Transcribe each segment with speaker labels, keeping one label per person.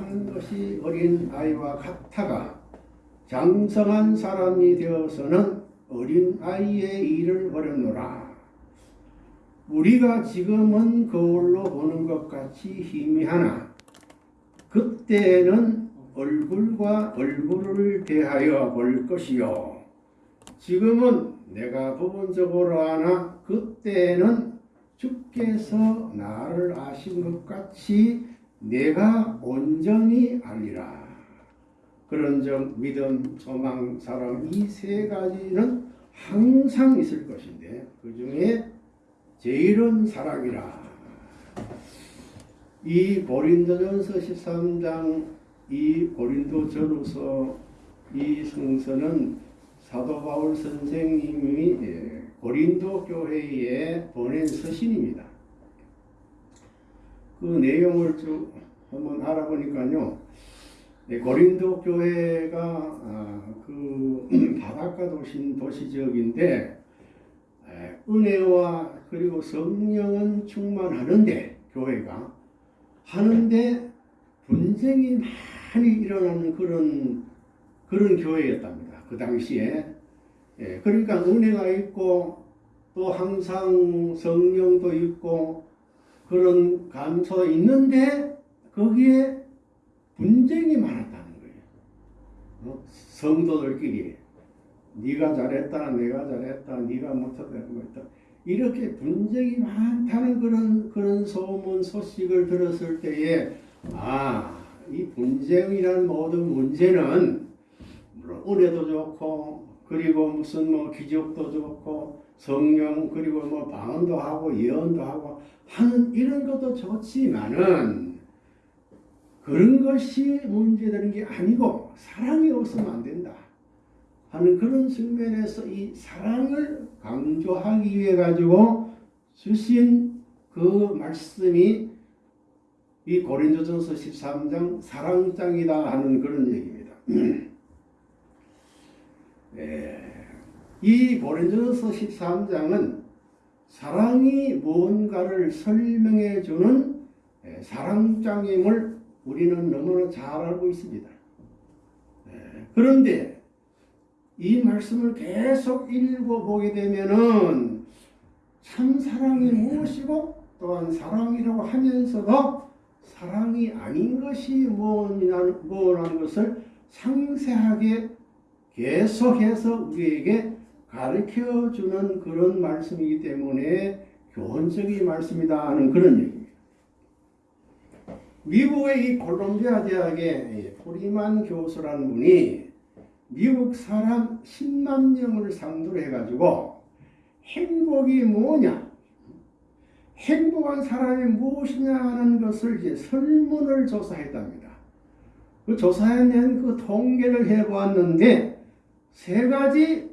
Speaker 1: 한 것이 어린 아이와 같아가 장성한 사람이 되어서는 어린 아이의 일을 버렸노라. 우리가 지금은 거울로 보는 것 같이 희미하나 그때는 얼굴과 얼굴을 대하여 볼 것이요. 지금은 내가 부분적으로 아나 그때는 주께서 나를 아신 것 같이 내가 온전히 알리라. 그런즉 믿음, 소망, 사랑 이 세 가지는 항상 있을 것인데 그 중에 제일은 사랑이라. 이 고린도전서 13장 이 고린도전후서 이 성서는 사도 바울 선생님이 예, 고린도 교회에 보낸 서신입니다. 그 내용을 쭉 한번 알아보니까요. 네, 고린도 교회가 아, 그 바닷가 도시 도시 지역인데 은혜와 그리고 성령은 충만하는데 교회가 하는데 분쟁이 많이 일어나는 그런 그런 교회였답니다. 그 당시에 예, 그러니까 은혜가 있고 또 항상 성령도 있고 그런 감소가 있는데 거기에 분쟁이 많았다는 거예요. 어? 성도들끼리 네가 잘했다, 내가 잘했다, 네가 못했다. 이렇게 분쟁이 많다는 그런 그런 소문 소식을 들었을 때에 아, 이 분쟁이라는 모든 문제는 물론 은혜도 좋고 그리고 무슨 뭐 기적도 좋고 성령 그리고 뭐 방언도 하고 예언도 하고 하는 이런 것도 좋지만은 그런 것이 문제되는 게 아니고 사랑이 없으면 안 된다 하는 그런 측면에서 이 사랑을 강조하기 위해 가지고 주신 그 말씀이 이 고린도전서 13장 사랑장이다 하는 그런 얘기입니다. 네. 이 고린도전서 13장은 사랑이 뭔가를 설명해 주는 예, 사랑장임을 우리는 너무나 잘 알고 있습니다. 예, 그런데 이 말씀을 계속 읽어보게 되면은 참 사랑이 무엇이고 또한 사랑이라고 하면서도 사랑이 아닌 것이 뭐라는 것을 상세하게 계속해서 우리에게 가르쳐 주는 그런 말씀이기 때문에 교훈적인 말씀이다 하는 그런 얘기입니다. 미국의 이 콜롬비아 대학의 포리만 교수라는 분이 미국 사람 10만 명을 상대로 해가지고 행복이 뭐냐 행복한 사람이 무엇이냐 하는 것을 이제 설문을 조사했답니다. 그 조사해낸 그 통계를 해보았는데 세 가지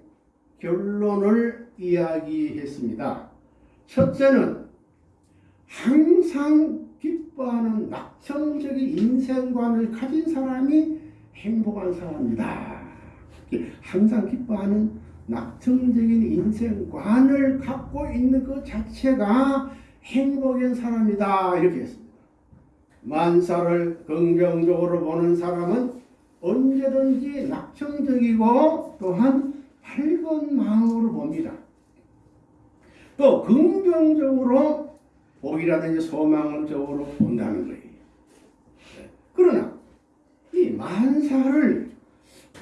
Speaker 1: 결론을 이야기했습니다. 첫째는 항상 기뻐하는 낙천적인 인생관을 가진 사람이 행복한 사람이다. 항상 기뻐하는 낙천적인 인생관을 갖고 있는 그 자체가 행복한 사람이다. 이렇게 했습니다. 만사를 긍정적으로 보는 사람은 언제든지 낙천적이고 또한 밝은 마음으로 봅니다. 또 긍정적으로 복이라든지 소망적으로 본다는 거예요. 그러나 이 만사를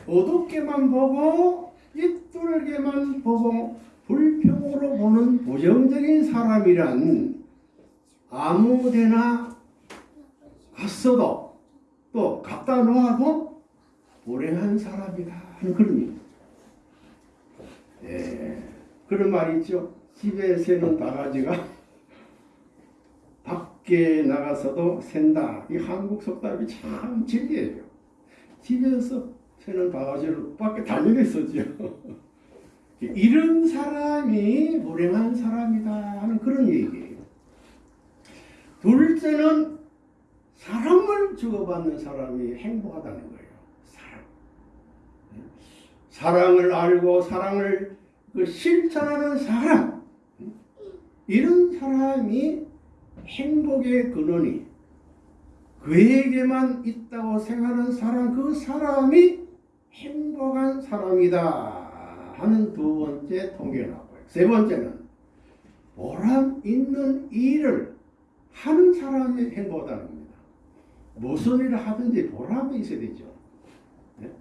Speaker 1: 어둡게만 보고 삐뚤게만 보고 불평으로 보는 부정적인 사람이란 아무데나 갔어도 또 갖다 놓아도 불행한 사람이다 하는 그런. 예, 그런 말이 있죠. 집에 새는 바가지가 밖에 나가서도 샌다. 이 한국 속담이 참 진리예요. 집에서 새는 바가지를 밖에 달려있었죠. 이런 사람이 불행한 사람이다 하는 그런 얘기예요. 둘째는 사랑을 주고받는 사람이 행복하다는 거예요. 사랑. 사랑을 알고 사랑을 그 실천하는 사람. 이런 사람이 행복의 근원이 그에게만 있다고 생각하는 사람 그 사람이 행복한 사람이다 하는 두 번째 통계가 나와요. 세 번째는 보람 있는 일을 하는 사람이 행복하다는 겁니다. 무슨 일을 하든지 보람이 있어야 되죠. 네?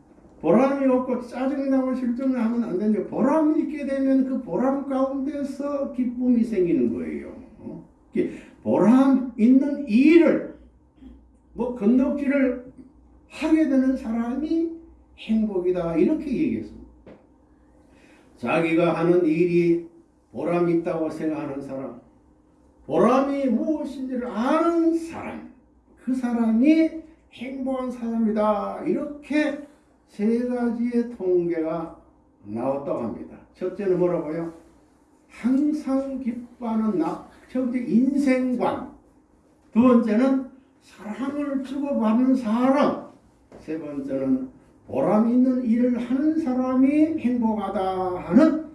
Speaker 1: 보람이 없고 짜증이 나고 실증을 하면 안 되는데 보람이 있게 되면 그 보람 가운데서 기쁨이 생기는 거예요. 어? 보람 있는 일을 뭐 건너기를 하게 되는 사람이 행복이다 이렇게 얘기했습니다. 자기가 하는 일이 보람 있다고 생각하는 사람, 보람이 무엇인지를 아는 사람, 그 사람이 행복한 사람이다 이렇게 세 가지의 통계가 나왔다고 합니다. 첫째는 뭐라고요? 항상 기뻐하는 나, 첫째 인생관. 두 번째는 사랑을 주고받는 사람. 세 번째는 보람 있는 일을 하는 사람이 행복하다 하는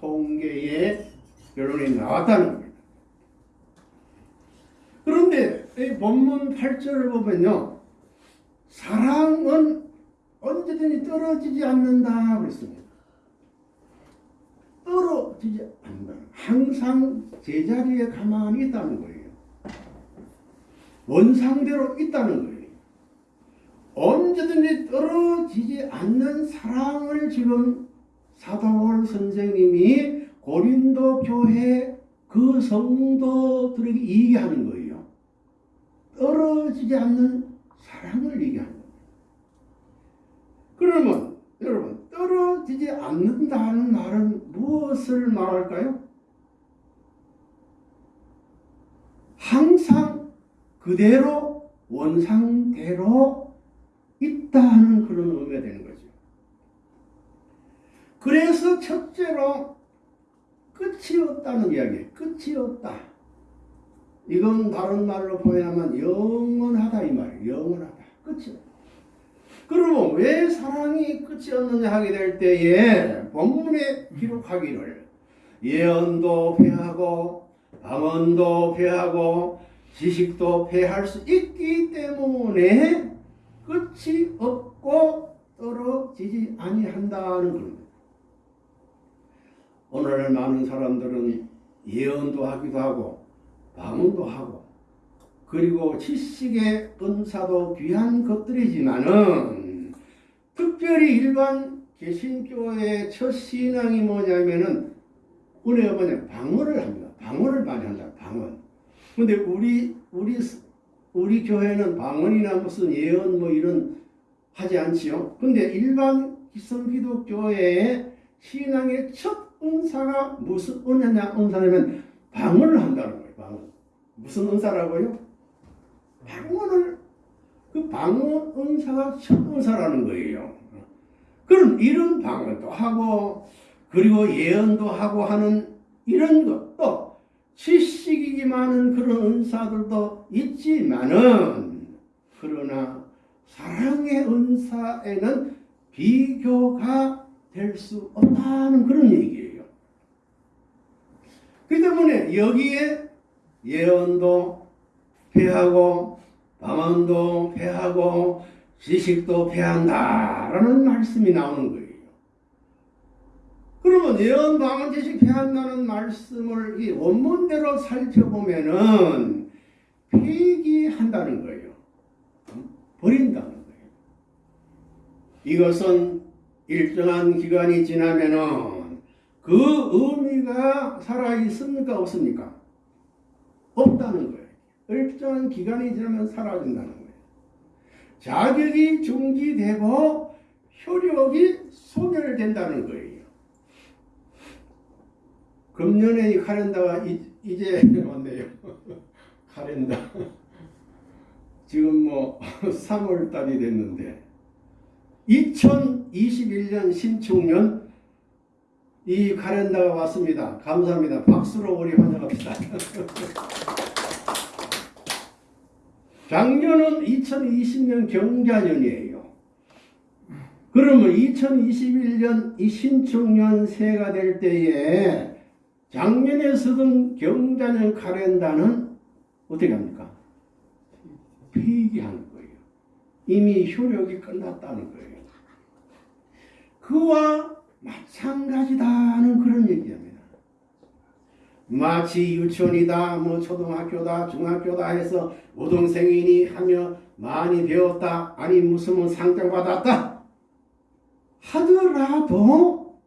Speaker 1: 통계의 결론이 나왔다는 겁니다. 그런데 이 본문 8절을 보면요. 사랑은 언제든지 떨어지지 않는다 그랬습니다. 떨어지지 않는다. 항상 제자리에 가만히 있다는 거예요. 원상대로 있다는 거예요. 언제든지 떨어지지 않는 사랑을 지금 사도월 선생님이 고린도 교회 그 성도들에게 얘기하는 거예요. 떨어지지 않는 사랑을 얘기하는. 그러면 여러분 떨어지지 않는다는 말은 무엇을 말할까요? 항상 그대로 원상대로 있다는 그런 의미가 되는 거죠. 그래서 첫째로 끝이 없다는 이야기, 끝이 없다. 이건 다른 말로 표현하면 영원하다 이 말이에요. 영원하다. 끝이 없다. 그러면 왜 사랑이 끝이 없느냐 하게 될 때에 본문에 기록하기를 예언도 패하고 방언도 패하고 지식도 패할 수 있기 때문에 끝이 없고 떨어지지 아니한다는 겁니다. 오늘날 많은 사람들은 예언도 하기도 하고 방언도 하고 그리고 지식의 은사도 귀한 것들이지만은 특별히 일반 개신교의 첫 신앙이 뭐냐면은 은혜가 뭐냐 방언을 합니다. 방언을 많이 한다. 방언. 근데 우리 우리 우리 교회는 방언이나 무슨 예언 뭐 이런 하지 않지요. 근데 일반 기성 기독교의 신앙의 첫 은사가 무슨 은혜냐 은사냐면 방언을 한다는 거예요. 방언. 무슨 은사라고요? 방언을 그 방언 은사가 첫 은사라는 거예요. 그럼 이런 방언도 하고 그리고 예언도 하고 하는 이런 것도 지식이 많은 그런 은사들도 있지만은 그러나 사랑의 은사에는 비교가 될 수 없다는 그런 얘기예요. 그 때문에 여기에 예언도 패하고 방언도 패하고 지식도 패한다라는 말씀이 나오는 거예요. 그러면 예언, 방언, 지식 패한다는 말씀을 이 원문대로 살펴보면은 폐기한다는 거예요. 버린다는 거예요. 이것은 일정한 기간이 지나면은 그 의미가 살아 있습니까 없습니까? 없다는 거예요. 일정한 기간이 지나면 사라진다는 거예요. 자격이 중지되고 효력이 소멸된다는 거예요. 금년에 이 카렌다가 이, 이제 왔네요. 카렌다. 지금 뭐 3월 달이 됐는데 2021년 신축년 이 카렌다가 왔습니다. 감사합니다. 박수로 우리 환영합시다. 작년은 2020년 경자년이에요. 그러면 2021년 이 신축년 새가 될 때에 작년에 쓰던 경자년 카렌다는 어떻게 합니까? 폐기하는 거예요. 이미 효력이 끝났다는 거예요. 그와 마찬가지다는 그런 얘기입니다. 마치 유치원이다, 뭐 초등학교다, 중학교다 해서 우동생이니 하며 많이 배웠다, 아니 무슨 뭐 상장 받았다 하더라도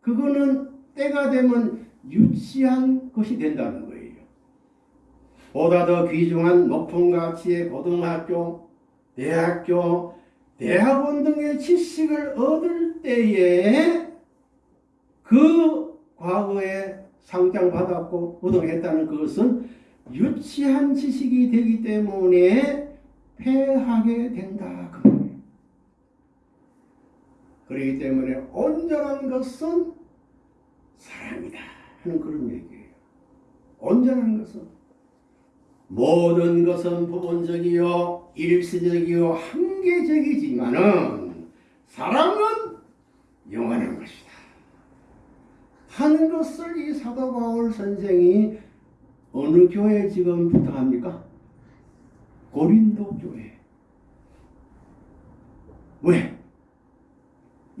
Speaker 1: 그거는 때가 되면 유치한 것이 된다는 거예요. 보다 더 귀중한 높은 가치의 고등학교, 대학교, 대학원 등의 지식을 얻을 때에 그 과거에 상장받았고 우등했다는 것은 유치한 지식이 되기 때문에 패하게 된다. 그. 그렇기 때문에 온전한 것은 사랑이다 하는 그런 얘기예요. 온전한 것은 모든 것은 부분적이요 일시적이요 한계적이지만은 사랑은 영원한 것이다. 하는 것을 이 사도 바울 선생이 어느 교회 지금 부탁합니까? 고린도 교회. 왜?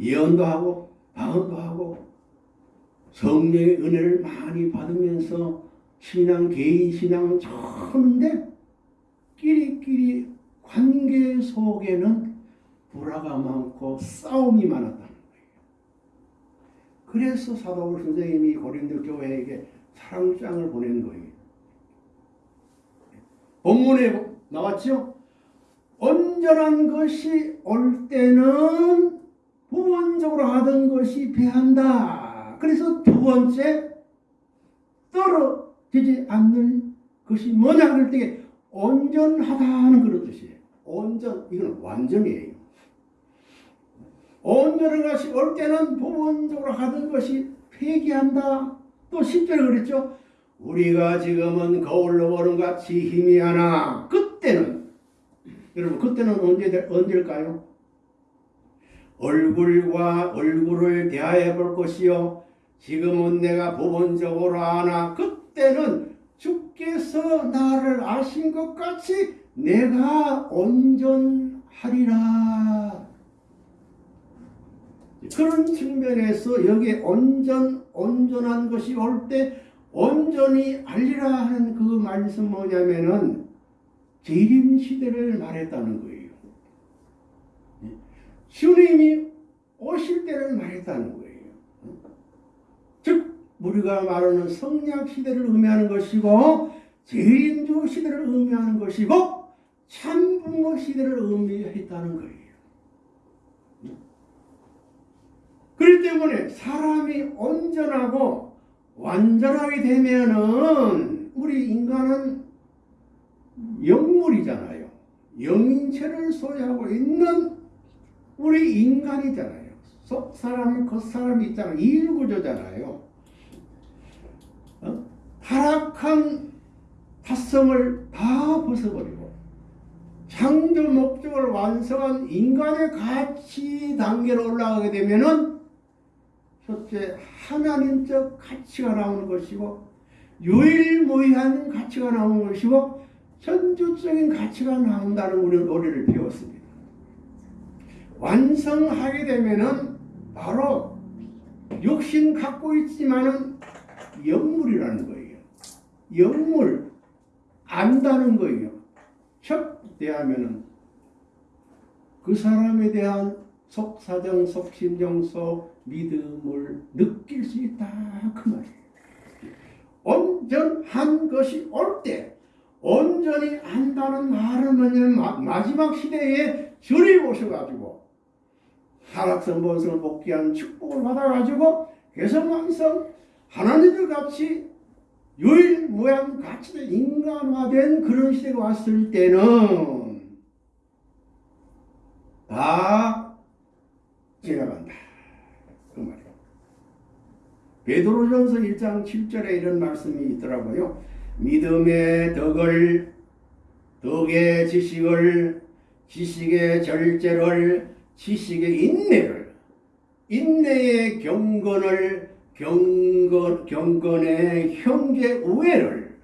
Speaker 1: 예언도 하고 방언도 하고 성령의 은혜를 많이 받으면서 신앙 개인 신앙은 좋은데 끼리끼리 관계 속에는 불화가 많고 싸움이 거예요. 그래서 사도울 선생님이 고린도 교회에게 사랑장을 보낸 거예요. 본문에 나왔죠? 온전한 것이 올 때는 부원적으로 하던 것이 배한다. 그래서 두 번째 떨어지지 않는 것이 뭐냐 그럴 때 온전하다는 그런 뜻이에요. 온전 이건 완전이에요. 온전한 것이 올 때는 부분적으로 하던 것이 폐기한다. 또 10절에 그랬죠. 우리가 지금은 거울로 보는 같이 힘이 하나 그때는 여러분 그때는 언제 언제일까요? 얼굴과 얼굴을 대하여 볼 것이요 지금은 내가 부분적으로 아나 그때는 주께서 나를 아신 것 같이 내가 온전하리라 그런 측면에서 여기에 온전 온전한 것이 올 때 온전히 알리라 하는 그 말씀 뭐냐면은 재림 시대를 말했다는 거예요. 주님이 오실 때를 말했다는 거예요. 즉 우리가 말하는 성약 시대를 의미하는 것이고 재림주 시대를 의미하는 것이고 참부모 시대를 의미했다는 거예요. 그렇기 때문에 사람이 온전하고 완전하게 되면은 우리 인간은 영물이잖아요. 영인체를 소유하고 있는 우리 인간이잖아요. 속 사람, 겉사람이 있잖아요. 이일구조잖아요. 어? 타락한 타성을 다 벗어버리고 창조 목적을 완성한 인간의 가치 단계로 올라가게 되면은 첫째 하나님적 가치가 나오는 것이고 유일무이한 가치가 나오는 것이고 천주적인 가치가 나온다는 우리 노래를 배웠습니다. 완성하게 되면은 바로 육신 갖고 있지만은 영물이라는 거예요. 영물 안다는 거예요. 첫 대하면은 그 사람에 대한 속사정, 속심정, 속 믿음을 느낄 수 있다 그 말이에요. 온전한 것이 올 때 온전히 안다는 말은 뭐냐면 마지막 시대에 주님 오셔가지고 하락성 본성을 복귀한 축복을 받아가지고 개성왕성 하나님들 같이 유일무양 가치도 인간화된 그런 시대가 왔을 때는 다 지나간다. 그 말이에요. 베드로전서 1장 7절에 이런 말씀이 있더라고요. 믿음의 덕을 덕의 지식을 지식의 절제를 지식의 인내를 인내의 경건을 경건 경건의 형제 우애를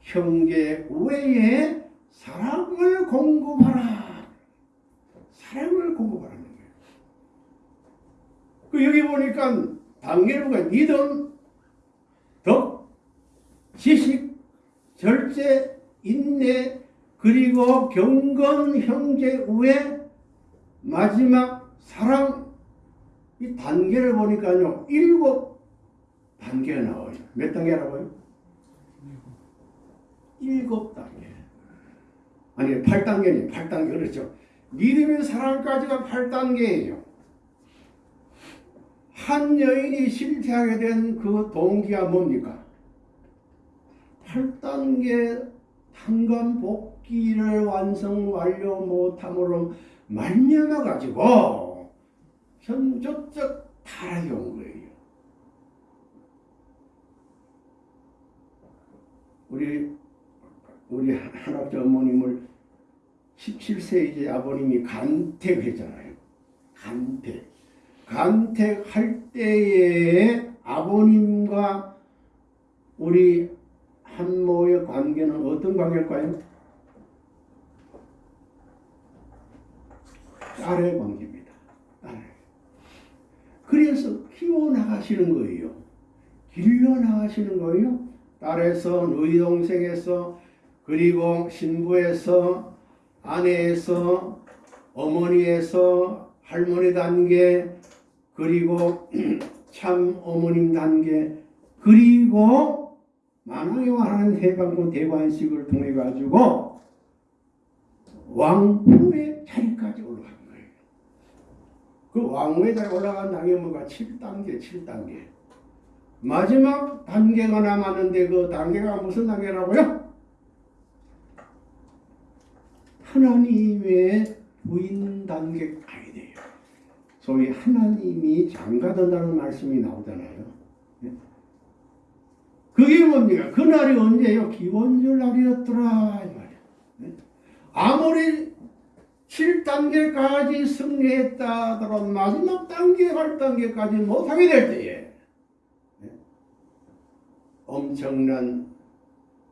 Speaker 1: 형제 우애의 사랑을 공급하라. 사랑을 공급하라는 거예요. 그 여기 보니까 보니까 믿음, 덕, 지식, 절제, 인내, 그리고 경건, 형제, 우애, 마지막 사랑 이 단계를 보니까요 일곱 단계가 나와요. 몇 단계라고요? 일곱 단계. 아니 8단계니 8단계 그렇죠. 믿음의 사랑까지가 8단계예요. 한 여인이 실패하게 된 그 동기가 뭡니까? 8단계 탄감 복귀를 완성 완료 못함으로 말미암아 가지고 현저적 타락이 온 거예요. 우리 우리 한학자 어머님을 17세 이제 아버님이 간택했잖아요. 간택. 간택할 때에 아버님과 우리 한모의 관계는 어떤 관계일까요? 딸의 관계입니다. 딸. 그래서 키워나가시는 거예요. 길러나가시는 거예요. 딸에서, 너희 동생에서, 그리고 신부에서, 아내에서, 어머니에서, 할머니 단계, 그리고 참 어머님 단계, 그리고 만왕의 왕하는 해방군 대관식을 통해 가지고 왕후의 자리까지 올라간 거예요. 그 왕후의 자리 올라간 단계 뭐가 7단계, 7단계. 마지막 단계가 남았는데 그 단계가 무슨 단계라고요? 하나님의 부인 단계 가야 돼요. 소위 하나님이 장가든다는 말씀이 나오잖아요. 예? 그게 뭡니까? 그날이 언제요? 기원절 날이었더라. 예? 아무리 7단계까지 승리했다 하더라도 마지막 단계, 8단계까지 못하게 될 때에 예? 엄청난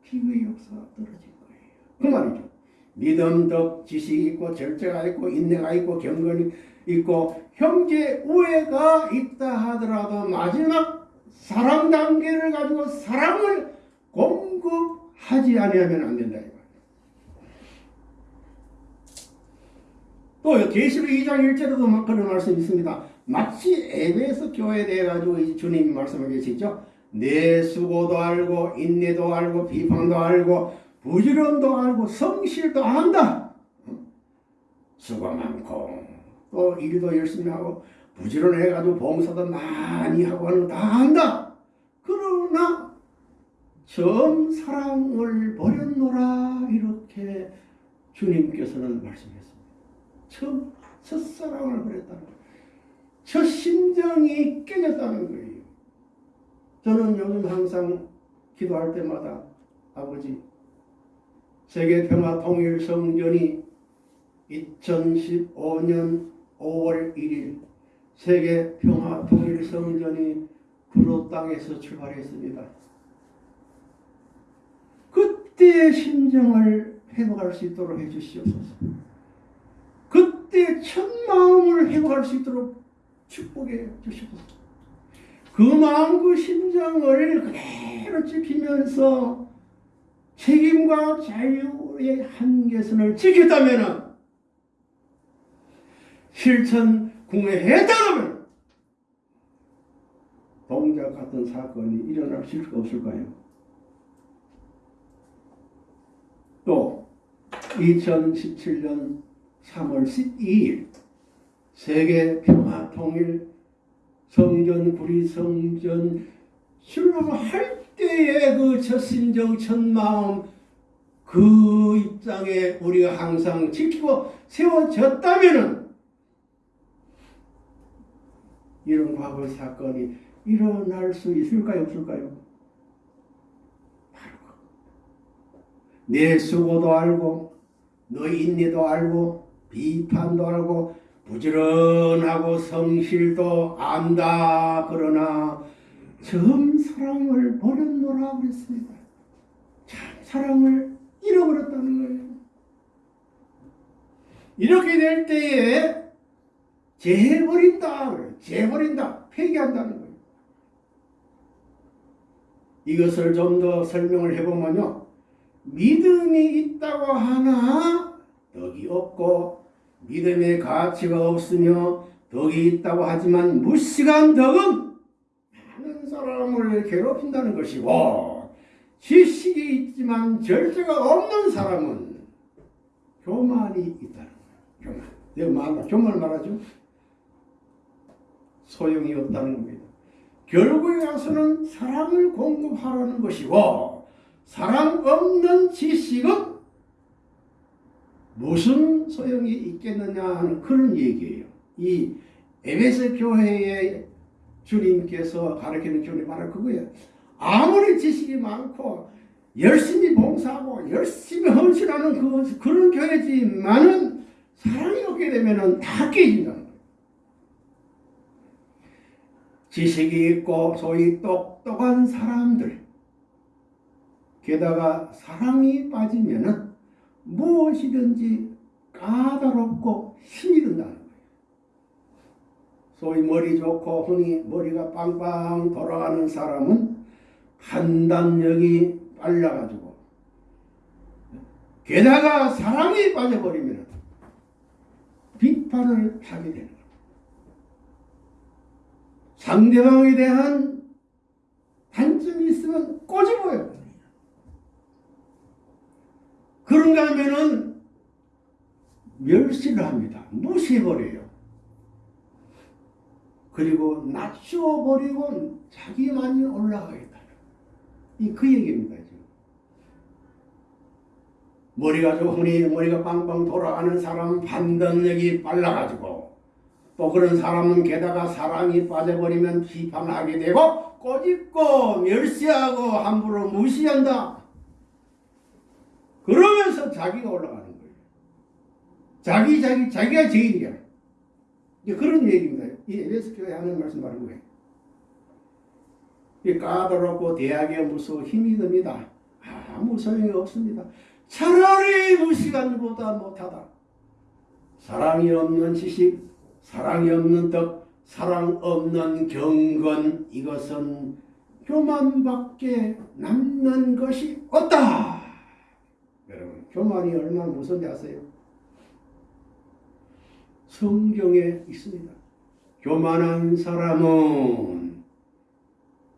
Speaker 1: 피의 역사가 떨어진 거예요. 그 말이죠. 믿음, 덕, 지식이 있고 절제가 있고 인내가 있고 경건이 있고 형제 우애가 있다 하더라도 마지막 사랑 단계를 가지고 사랑을 공급하지 아니하면 안 된다. 또 계시록 2장 1절에도 그런 말씀이 있습니다. 마치 에베소 교회에 대해 가지고 주님 말씀을 계시죠. 내 수고도 알고 인내도 알고 비판도 알고 부지런도 알고 성실도 한다. 수고 많고 또 일도 열심히 하고 부지런해가지고 봉사도 많이 하고 하는 다 한다. 그러나 처음 사랑을 버렸노라 이렇게 주님께서는 말씀했습니다. 처음 첫사랑을 버렸다는 거예요. 첫 심정이 깨졌다는 거예요. 저는 요즘 항상 기도할 때마다 아버지 세계 평화 통일 성전이 2015년 5월 1일 세계 평화 통일 성전이 구로 땅에서 출발했습니다. 그때의 심정을 회복할 수 있도록 해주시옵소서. 그때 첫 마음을 회복할 수 있도록 축복해 주시옵소서. 그 마음 그 심정을 그대로 지키면서 책임과 자유의 한계선을 지켰다면 실천 궁회했다면 동작 같은 사건이 일어날 수가 없을까요? 또 2017년 3월 12일 세계 평화 통일 성전 구리 성전 출범할 때의 그 첫 심정 첫 마음 그 입장에 우리가 항상 지키고 세워졌다면은 이런 과거 사건이 일어날 수 있을까요 없을까요? 바로 내 수고도 알고 너희 인내도 알고 비판도 알고 부지런하고 성실도 안다 그러나 처음 사랑을 버렸노라 그랬습니다. 참 사랑을 잃어버렸다는 거예요. 이렇게 될 때에 재버린다. 재버린다. 폐기한다는 거예요. 이것을 좀 더 설명을 해보면요. 믿음이 있다고 하나 덕이 없고 믿음의 가치가 없으며 덕이 있다고 하지만 무시간 덕은 많은 사람을 괴롭힌다는 것이고 지식이 있지만 절제가 없는 사람은 교만이 있다는 거예요. 교만. 내가 말, 교만을 말하죠. 소용이 없다는 겁니다. 결국에 가서는 사랑을 공급하라는 것이고 사랑 없는 지식은 무슨 소용이 있겠느냐 하는 그런 얘기예요. 이 에베소 교회의 주님께서 가르치는 교리 말은 그거예요. 아무리 지식이 많고 열심히 봉사하고 열심히 헌신하는 그, 그런 교회지만은 사랑이 없게 되면은 다 깨진다는 거예요. 지식이 있고 소위 똑똑한 사람들 게다가 사랑이 빠지면 은 무엇이든지 까다롭고 힘이 든다는 거예요. 소위 머리 좋고 흔히 머리가 빵빵 돌아가는 사람은 판단력이 빨라가지고 게다가 사랑이 빠져버리면 비판을 하게 되는 거예요. 상대방에 대한 단점이 있으면 꼬집어요. 그런가 하면은 멸시를 합니다. 무시해버려요. 그리고 낮춰버리고 자기만이 올라가겠다. 이 그 얘기입니다. 지금. 머리가 좋으니 머리가 빵빵 돌아가는 사람 판단력이 빨라가지고 또 그런 사람은 게다가 사랑이 빠져버리면 비판하게 되고 꼬집고 멸시하고 함부로 무시한다. 그러면서 자기가 올라가는 거예요. 자기 자기 자기가 제일이야. 이제 그런 얘기입니다. 이 에베스 교회 하는 말씀 바로 거예요. 이 까다롭고 대학에 무서워 힘이 듭니다. 아무 소용이 없습니다. 차라리 무시간보다 못하다. 사랑이 없는 지식, 사랑이 없는 덕, 사랑 없는 경건 이것은 교만밖에 남는 것이 없다. 여러분 교만이 얼마나 무서운지 아세요? 성경에 있습니다. 교만한 사람은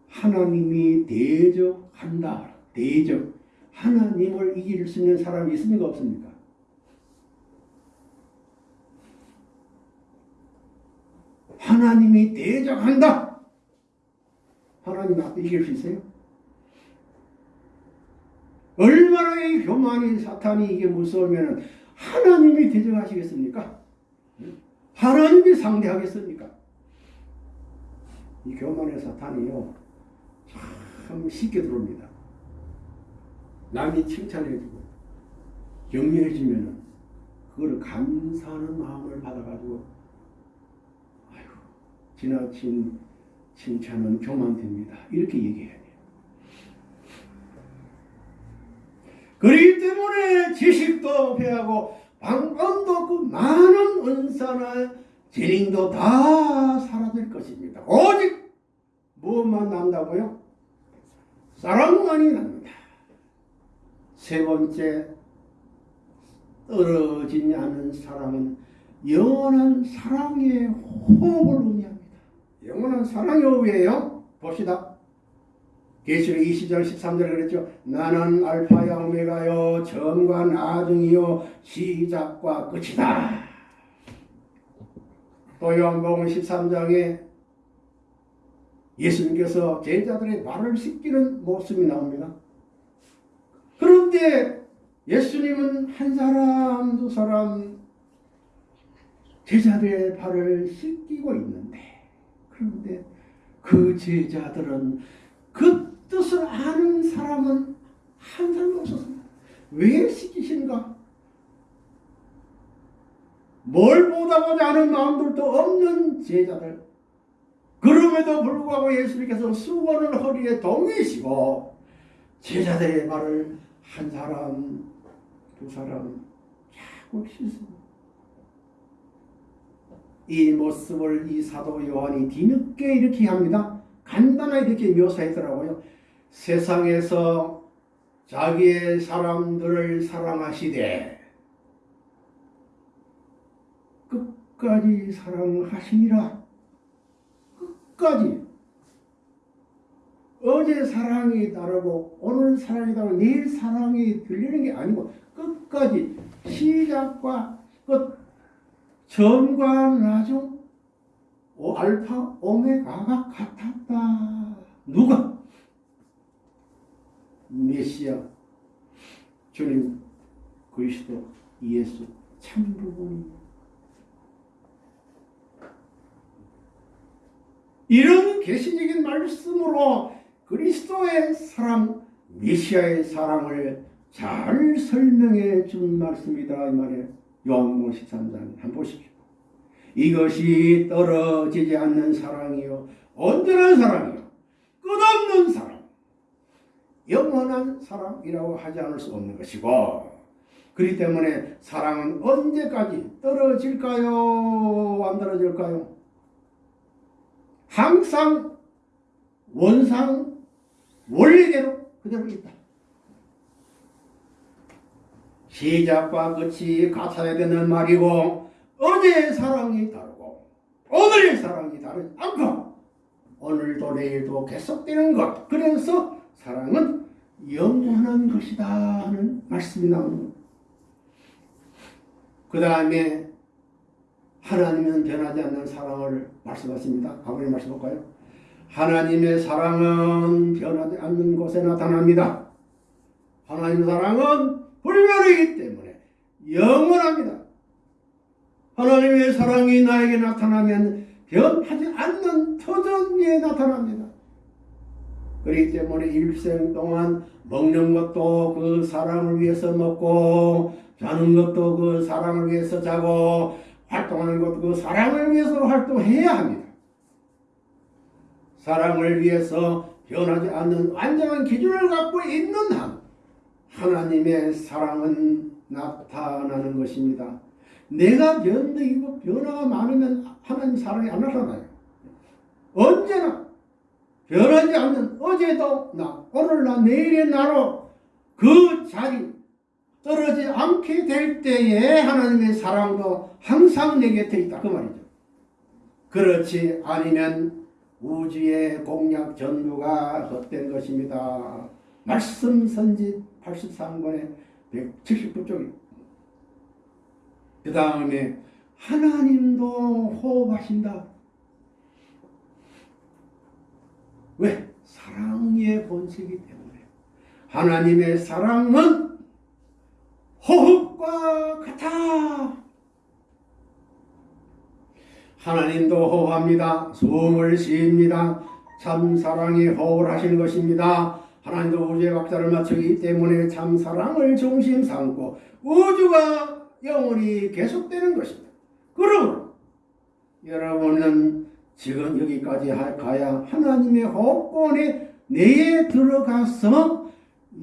Speaker 1: 하나님이 대적한다. 대적. 하나님을 이길 수 있는 사람이 있습니까? 없습니까? 하나님이 대적한다. 하나님 앞에 이길 수 있어요? 얼마나 이 교만이 사탄이 이게 무서우면 하나님이 대적하시겠습니까? 하나님이 상대하겠습니까? 이 교만의 사탄이요 참 쉽게 들어옵니다. 남이 칭찬해주고 격려해주면은 그걸 감사하는 마음을 받아가지고 지나친 칭찬은 교만됩니다. 이렇게 얘기해야 돼요. 그렇기 때문에 지식도 배하고 방언도 없고 많은 은사나 재능도 다 사라질 것입니다. 오직 무엇만 남다고요? 사랑만이 납니다. 세 번째 떨어지지 않은 사랑은 영원한 사랑의 호흡을 의미합니다. 영원한 사랑의 호흡이에요. 봅시다. 계시록 20장 13절에 그랬죠. 나는 알파야 오메가요 처음과 나중이요 시작과 끝이다. 또 요한복음 13장에 예수님께서 제자들의 발을 씻기는 모습이 나옵니다. 그런데 예수님은 한 사람 두 사람 제자들의 발을 씻기고 있는데 그런데 그 제자들은 그 뜻을 아는 사람은 한 사람도 없었습니다. 왜 시키신가? 뭘 보다보지 않은 마음들도 없는 제자들. 그럼에도 불구하고 예수님께서 수건을 허리에 동이시고 제자들의 발을 한 사람, 두 사람 자꾸 씻습니다. 이 모습을 이 사도 요한이 뒤늦게 이렇게 합니다. 간단하게 이렇게 묘사했더라고요. 세상에서 자기의 사람들을 사랑하시되 끝까지 사랑하시니라. 끝까지. 어제 사랑이 다르고 오늘 사랑이 다르고 내일 사랑이 들리는 게 아니고 끝까지 시작과 끝 나중 오, 알파 오메가가 같았다. 누가? 메시아 주님 그리스도 예수 참 부분입니다. 이런 개신적인 말씀으로 그리스도의 사랑, 메시아의 사랑을 잘 설명해 준 말씀이다 이 말이에요. 요한복음 13장 한번 보십시오. 이것이 떨어지지 않는 사랑이요 온전한 사랑이요 끝없는 사랑 영원한 사랑이라고 하지 않을 수 없는 것이고 그렇기 때문에 사랑은 언제까지 떨어질까요? 안 떨어질까요? 항상 원상 원리대로 그대로 있다. 시작과 끝이 같아야 되는 말이고 어제의 사랑이 다르고 오늘의 사랑이 다르지 않고 오늘도 내일도 계속되는 것 그래서 사랑은 영원한 것이다 하는 말씀이 나옵니다. 그 다음에 하나님은 변하지 않는 사랑을 말씀하십니다. 아버님 말씀 볼까요? 하나님의 사랑은 변하지 않는 곳에 나타납니다. 하나님의 사랑은 불변이기 때문에 영원합니다. 하나님의 사랑이 나에게 나타나면 변하지 않는 터전위에 나타납니다. 그렇기 때문에 일생 동안 먹는 것도 그 사랑을 위해서 먹고 자는 것도 그 사랑을 위해서 자고 활동하는 것도 그 사랑을 위해서 활동해야 합니다. 사랑을 위해서 변하지 않는 완전한 기준을 갖고 있는 한 하나님의 사랑은 나타나는 것입니다. 내가 변덕이고 변화가 많으면 하나님 사랑이 안 나타나요. 언제나 변하지 않는 어제도 나, 오늘 나, 내일의 나로 그 자리 떨어지지 않게 될 때에 하나님의 사랑도 항상 내 곁에 있다. 그 말이죠. 그렇지 아니면 우주의 공약 전부가 헛된 것입니다. 말씀 선지 83권에 179쪽입니다. 그 다음에 하나님도 호흡하신다. 왜? 사랑의 본색이 때문에. 하나님의 사랑은 호흡과 같아. 하나님도 호흡합니다. 숨을 쉬입니다. 참 사랑이 호흡을 하시는 것입니다. 하나님도 우주의 박자를 맞추기 때문에 참 사랑을 중심 삼고 우주가 영원히 계속되는 것입니다. 그러므로 여러분은 지금 여기까지 가야 하나님의 호흡권에 내에 들어가서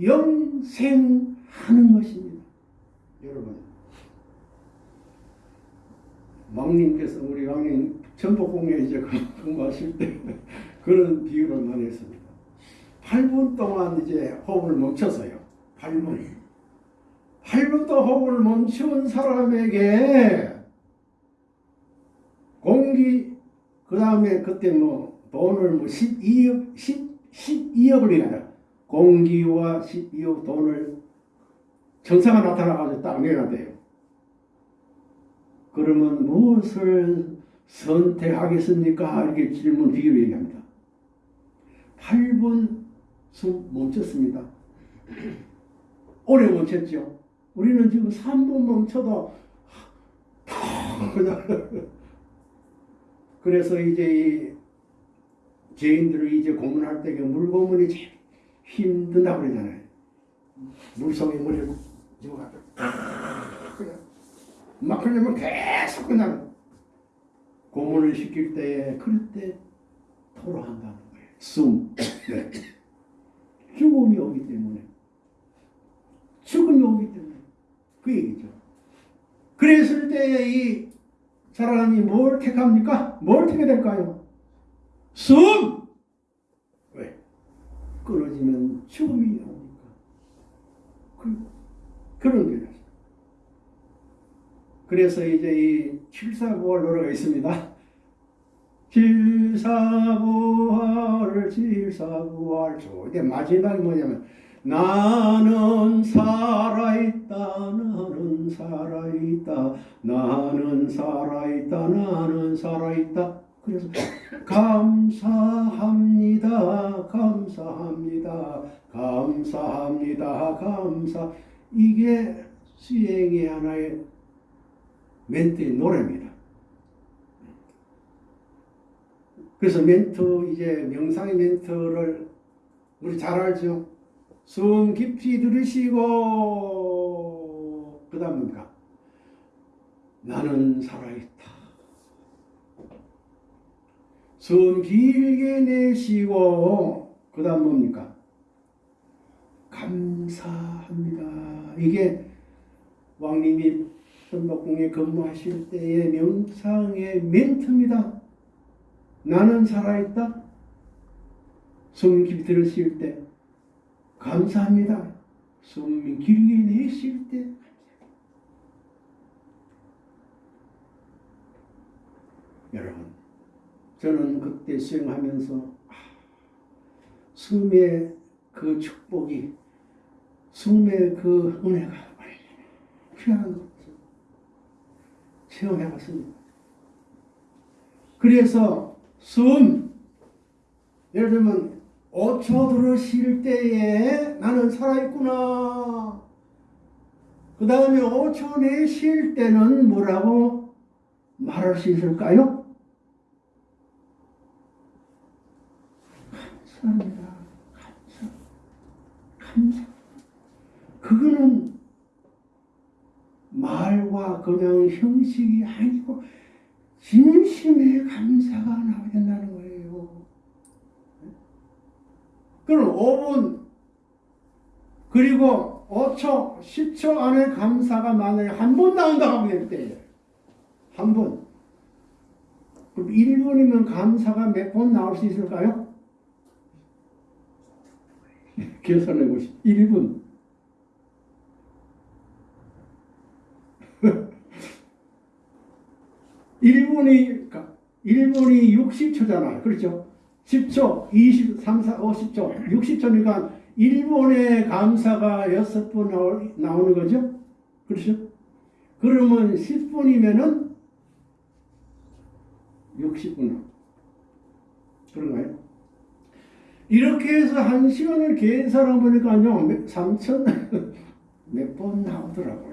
Speaker 1: 영생하는 것입니다. 여러분 왕님께서 우리 왕님 전복공에 이제 근무하실 때 그런 비유를 많이 했습니다. 8분 동안 이제 호흡을 멈춰서요. 8분. 8분 동안 호흡을 멈춘 사람에게 공기 그 다음에 그때 뭐 돈을 뭐 12억 10, 12억을 내라 공기와 12억 돈을 정사가 나타나가지고 딱 내놔대요. 그러면 무엇을 선택하겠습니까? 이렇게 질문 비교 얘기합니다. 8분 숨 멈췄습니다. 오래 멈췄죠. 우리는 지금 3분 멈춰도 그냥 그래서 이제 이 죄인들을 이제 고문할 때그 물고문이 제일 힘든다고 그러잖아요. 물속에 물을 집어가지고 그냥 막 그러면 계속 그냥 고문을 시킬 때에 그럴 때 토로한다는 거예요. 숨. 네. 죽음이 오기 때문에. 죽음이 오기 때문에. 그 얘기죠. 그랬을 때에 이 사람이 뭘 택합니까? 뭘 택해야 될까요? 숨! 왜? 끊어지면 죽음이 나오니까. 그, 그런 거죠. 그래서 이제 이 칠사부활 노래가 있습니다. 칠사부활 칠사부활 근데 마지막이 뭐냐면 나는 살아있다 나는 살아있다 나는 살아있다 나는 살아있다. 그래서 감사합니다 감사합니다 감사합니다 감사. 이게 수행의 하나의 멘트의 노래입니다. 그래서 멘트 이제 명상의 멘트를 우리 잘 알죠. 숨 깊이 들으시고 그 다음 뭡니까? 나는 살아있다. 숨 길게 내쉬고 그 다음 뭡니까? 감사합니다. 이게 왕님이 선덕궁에 근무하실 때의 명상의 멘트입니다. 나는 살아있다. 숨 깊이 들으실 때 감사합니다. 숨 길게 내쉴 때 여러분 저는 그때 수행하면서 아, 숨의 그 축복이 숨의 그 은혜가 귀한 것 체험해 봤습니다. 그래서 숨 예를 들면 5초 들으실 때에 나는 살아있구나. 그 다음에 5초 내쉴 때는 뭐라고 말할 수 있을까요? 감사합니다. 감사. 감사. 그거는 말과 그냥 형식이 아니고 진심의 감사가 나와야 된다는 거예요. 그럼 5분 그리고 5초, 10초 안에 감사가 만약에 한 번 나온다고 하면 될한 번. 그럼 1분이면 감사가 몇 번 나올 수 있을까요? 계산해 보시 1분. 1분이 1분이 60초잖아요. 그렇죠? 10초, 20, 3, 4, 50초, 60초니까 1분의 감사가 6번 나오는 거죠? 그렇죠? 그러면 10분이면은 60분. 그런가요? 이렇게 해서 한 시간을 계산해 보니까요, 3천 몇 번 나오더라고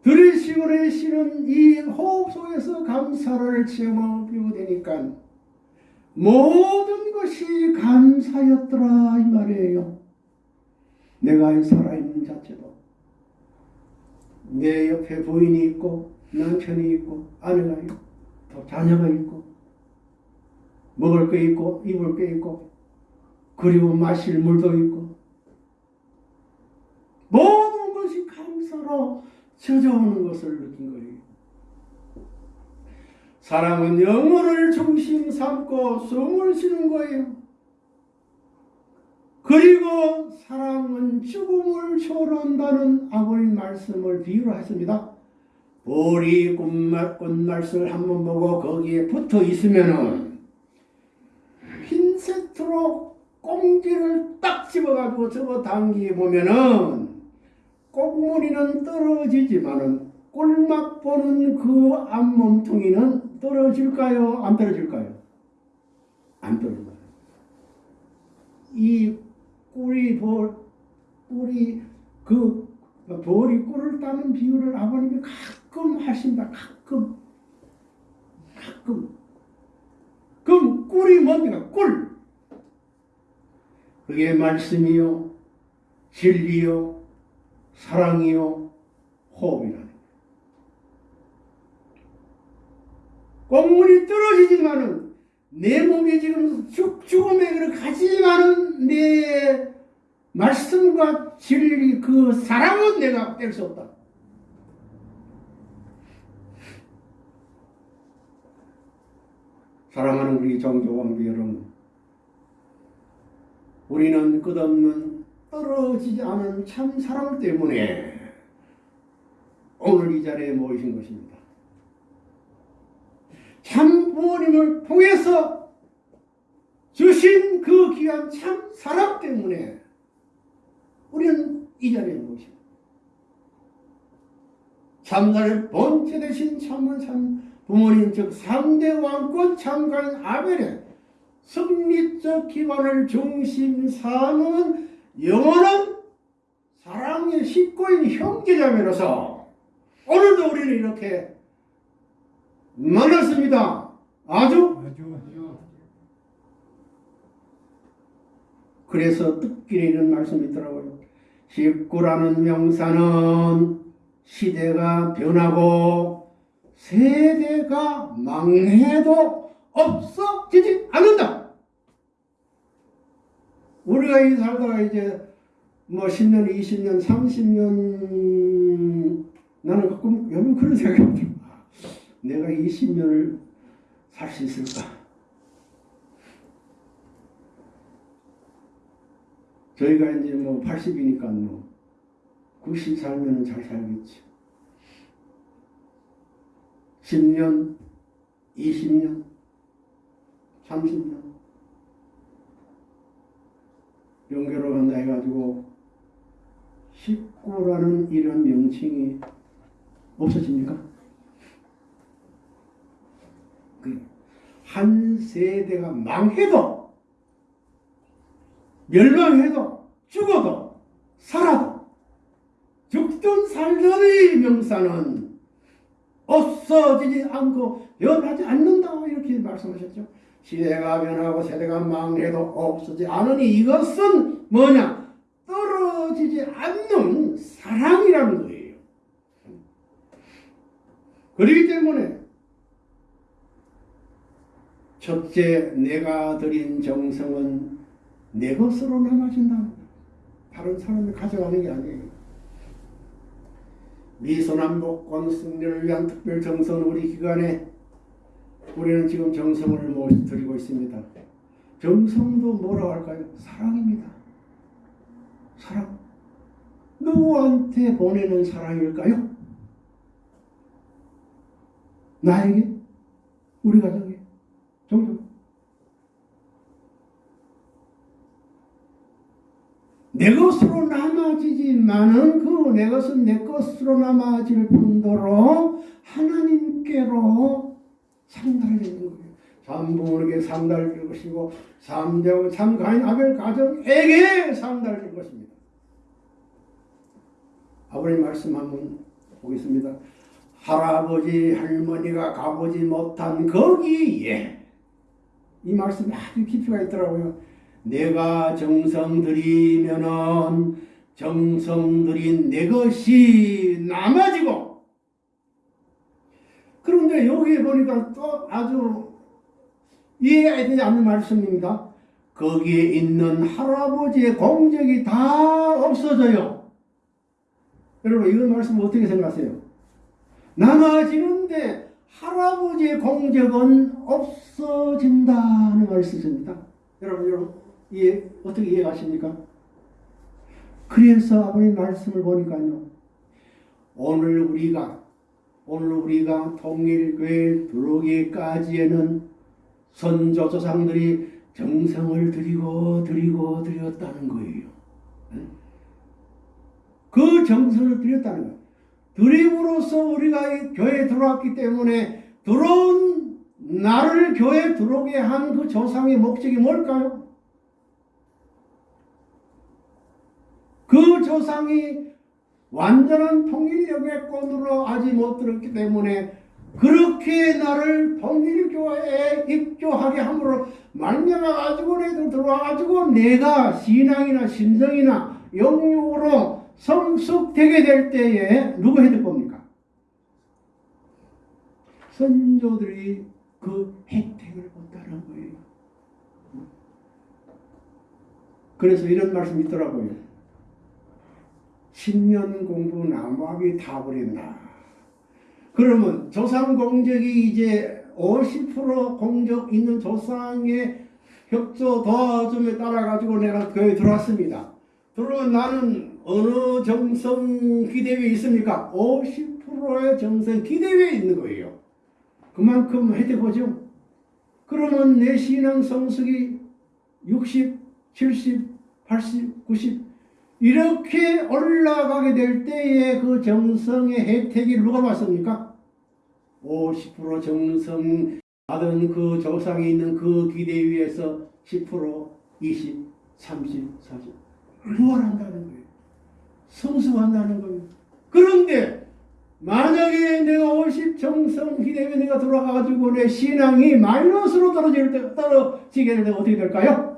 Speaker 1: 요. 들으시고 내쉬는 이 호흡 속에서 감사를 체험하게 되니까 모든 것이 감사였더라 이 말이에요. 내가 살아있는 자체도 내 옆에 부인이 있고 남편이 있고 아내가 있고 또 자녀가 있고 먹을 게 있고 입을 게 있고 그리고 마실 물도 있고 모든 것이 감사로 젖어오는 것을 느낀 거예요. 사람은 영혼을 중심 삼고 숨을 쉬는 거예요. 그리고 사람은 죽음을 초월한다는 아버님 말씀을 비유로 했습니다. 보리 꽃말, 꽃말술 한번 보고 거기에 붙어 있으면은 핀셋으로 꽁지를 딱 집어가지고 접어 당기게 보면은 꽃무늬는 떨어지지만은 꿀맛 보는 그 앞몸통이는 떨어질까요? 안 떨어질까요? 안 떨어져요. 이 꿀이 볼, 꿀이 그 벌이 꿀을 따는 비유를 아버님이 가끔 하신다. 가끔. 가끔. 그럼 꿀이 뭡니까? 꿀. 그게 말씀이요. 진리요. 사랑이요 호흡이라는 꽁물이 떨어지지만은 내 몸이 지금 죽, 죽음의 길을 가지만은 내 말씀과 진리 그 사랑은 내가 뗄 수 없다. 사랑하는 우리 정교왕비 여러분 우리는 끝없는 떨어지지 않은 참 사랑 때문에 오늘 이 자리에 모이신 것입니다. 참 부모님을 통해서 주신 그 귀한 참 사랑 때문에 우리는 이 자리에 모십니다. 참나의 본체 대신 참은 참 부모님 즉 상대 왕권 참가인 아벨의 승리적 기반을 중심 삼은 영원한 사랑의 식구인 형제자매로서 오늘도 우리는 이렇게 만났습니다. 아주
Speaker 2: 아주 아주
Speaker 1: 그래서 뜻길에 이런 말씀이 있더라고요. 식구라는 명사는 시대가 변하고 세대가 망해도 없어지지 않는다. 우리가 이 살다가 이제 뭐 10년, 20년, 30년 나는 가끔 요즘 그런 생각이 들어. 아, 내가 20년을 살 수 있을까? 저희가 이제 뭐 80이니까 뭐 90 살면은 잘 살겠지. 10년, 20년, 30년 연결을 한다 해가지고 식구라는 이런 명칭이 없어집니까? 그한 세대가 망해도 멸망해도 죽어도 살아도 죽든 살든의 명사는 없어지지 않고 변하지 않는다 이렇게 말씀하셨죠. 시대가 변하고 세대가 망해도 없어지지 않으니 이것은 뭐냐? 떨어지지 않는 사랑이라는 거예요. 그렇기 때문에 첫째 내가 드린 정성은 내 것으로 남아진다. 다른 사람이 가져가는 게 아니에요. 미소남복권 승리를 위한 특별 정성 우리 기관에 우리는 지금 정성을 모- 드리고 있습니다. 정성도 뭐라고 할까요? 사랑입니다. 사랑. 누구한테 보내는 사랑일까요? 나에게? 우리 가정에? 정성. 내 것으로 남아지지만은 그 내 것은 내 것으로 남아질 뿐더러 하나님께로 상달되는 거예요. 삼부모에게 상달될 것이고 삼대고 참가인 아벨 가정에게 상달될 것입니다. 아버님 말씀 한번 보겠습니다. 할아버지 할머니가 가보지 못한 거기에 이 말씀이 아주 깊이가 있더라고요. 내가 정성 들이면은 정성 들인 내 것이 남아지고 그런데 여기 보니까 또 아주 이해가 되지 않는 말씀입니다. 거기에 있는 할아버지의 공적이 다 없어져요. 여러분 이런 말씀 어떻게 생각하세요? 남아지는데 할아버지의 공적은 없어진다는 말씀입니다. 여러분, 여러분 이해 어떻게 이해하십니까? 그래서 아버님 말씀을 보니까요. 오늘 우리가 오늘 우리가 통일교회 들어오기까지에는 선조 조상들이 정성을 드리고 드리고 드렸다는 거예요. 그 정성을 드렸다는 거예요. 드림으로써 우리가 이 교회에 들어왔기 때문에 들어온 나를 교회에 들어오게 한 그 조상의 목적이 뭘까요? 그 조상이 완전한 통일력의 권으로 아직 못 들었기 때문에 그렇게 나를 통일교회에 입교하게 함으로 말미암아 가지고 내도 들어와 가지고 내가 신앙이나 신성이나 영육으로 성숙되게 될 때에 누구 해줄 겁니까? 선조들이 그 혜택을 본다는 거예요. 그래서 이런 말씀이 있더라고요. 10년 공부 나무하기 다 버린다. 그러면 조상 공적이 이제 50% 공적 있는 조상의 협조 도와줌에 따라 가지고 내가 교회 들어왔습니다. 들어오면 나는 어느 정성 기대위에 있습니까? 50%의 정성 기대위에 있는 거예요. 그만큼 혜택 보죠. 그러면 내 신앙 성숙이 60, 70, 80, 90 이렇게 올라가게 될 때에 그 정성의 혜택이 누가 받습니까? 50% 정성 받은 그 조상에 있는 그 기대 위에서 10%, 20, 30, 40 부활한다는 거예요. 성숙한다는 거예요. 그런데 만약에 내가 50 정성 기대에 내가 돌아가가지고 내 신앙이 마이너스로 떨어질 때 떨어지게 될 때 어떻게 될까요?